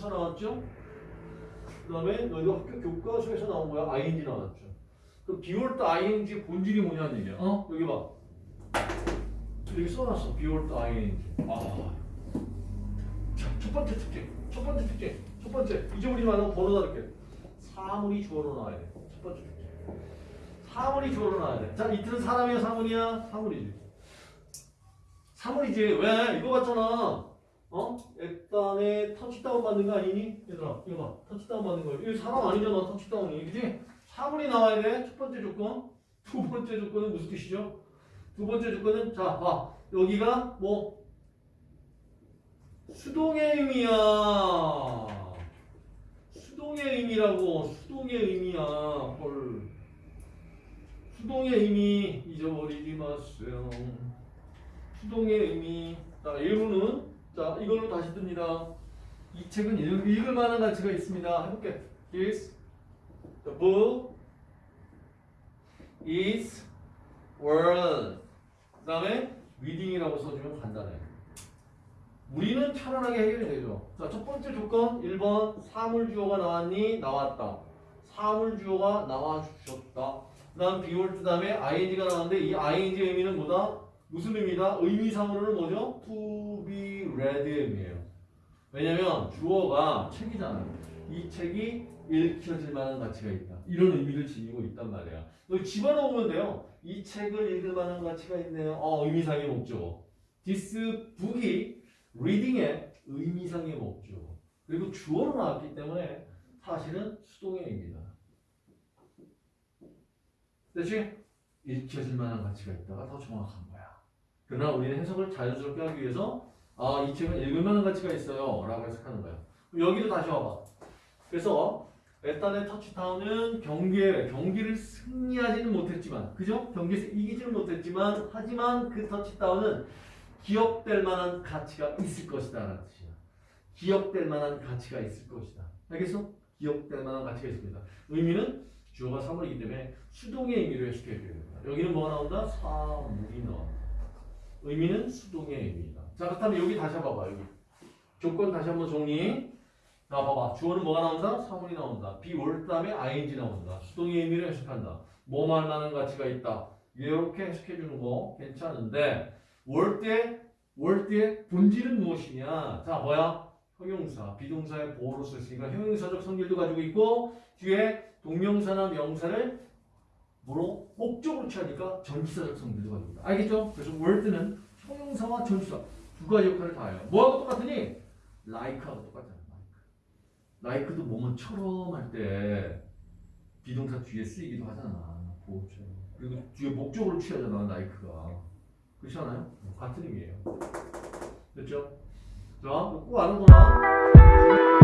나왔죠? 그 다음에 너희도 학교 교과서에서 나온 거야. ing 나왔죠. 그 be worth ing 본질이 뭐냐는 얘기야. 어? 여기 봐. 여기 써놨어. be worth ing. 아. 자, 첫 번째 특징. 첫 번째 특징. 첫 번째. 잊어버리지 말고 번호 달게. 사물이 주어로 나와야 돼. 첫 번째 특징. 사물이 주어로 나와야 돼. 자, 이틀은 사람이야, 사물이야? 사물이지. 사물이지. 왜? 이거 같잖아. 어? 일단에 터치다운 받는 거 아니니? 얘들아, 이거 봐. 터치다운 받는 거. 이거 사람 아니잖아, 터치다운이. 그지? 사물이 나와야 돼. 첫 번째 조건. 두 번째 조건은 무슨 뜻이죠? 두 번째 조건은, 자, 봐. 여기가 뭐, 수동의 의미야. 수동의 의미라고. 수동의 의미야. 헐. 수동의 의미 잊어버리지 마세요. 수동의 의미. 자, 일부는 자, 이걸로 다시 듭니다. 이 책은 읽, 읽을 만한 가치가 있습니다. 해볼게. Is the book is worth. 그 다음에 reading이라고 써주면 간단해. 우리는 편안하게 해결이 되죠. 자, 첫 번째 조건 1번 사물 주어가 나왔니? 나왔다. 사물 주어가 나와 주셨다. 그 다음 비올 그 다음에 ing가 나왔는데 이 ing 의미는 뭐다? 무슨 의미다? 의미상으로는 뭐죠? to 의미예요. 왜냐면 주어가 책이잖아요. 이 책이 읽혀질 만한 가치가 있다. 이런 의미를 지니고 있단 말이야. 여기 집어넣으면 돼요. 이 책을 읽을 만한 가치가 있네요. 어, 의미상의 목적. This book이 reading의 의미상의 목적. 그리고 주어로 나왔기 때문에 사실은 수동의 의미다. 됐지? 읽혀질 만한 가치가 있다가 더 정확한 거야. 그러나 우리는 해석을 자연스럽게 하기 위해서 아, 이 책은 읽을 만한 가치가 있어요. 라고 해석하는 거야. 여기도 다시 와봐. 그래서 에탄의 터치타운은 경기에 경기를 승리하지는 못했지만 그죠? 경기에서 이기지는 못했지만 하지만 그 터치다운은 기억될 만한 가치가 있을 것이다 라는 뜻이야. 기억될 만한 가치가 있을 것이다. 알겠어? 기억될 만한 가치가 있습니다. 의미는 주어가 사물이기 때문에 수동의 의미로 해석해 줘야 됩니다. 여기는 뭐가 나온다? 사물이 나온다. 의미는 수동의 의미다. 자 그렇다면 여기 다시 한번 봐봐 여기 조건 다시 한번 정리. 자 봐봐 주어는 뭐가 나온다? 사물이 나온다. 비올 다음에 ing 나온다. 수동의 의미를 해석한다. 뭐만 하는 가치가 있다. 이렇게 해석해 주는 거 괜찮은데 월때월 때의 본질은 무엇이냐? 자 뭐야? 형용사, 비동사의 보호로 썼으니까 형용사적 성질도 가지고 있고 뒤에 동명사나 명사를 뭐로 목적으로 취하니까 성질도 가지고 있다. 알겠죠? 그래서 월드는 형용사와 전치사 두 가지 역할을 다 해요. 뭐하고 똑같으니? like하고 똑같잖아. like. like도 뭐뭐처럼 할 때 비동사 뒤에 쓰이기도 하잖아. 보호처럼. 그리고 뒤에 목적으로 취하잖아. like가. 그렇지 않아요? 같은 의미예요. 됐죠? 자, 꼭 아는구나.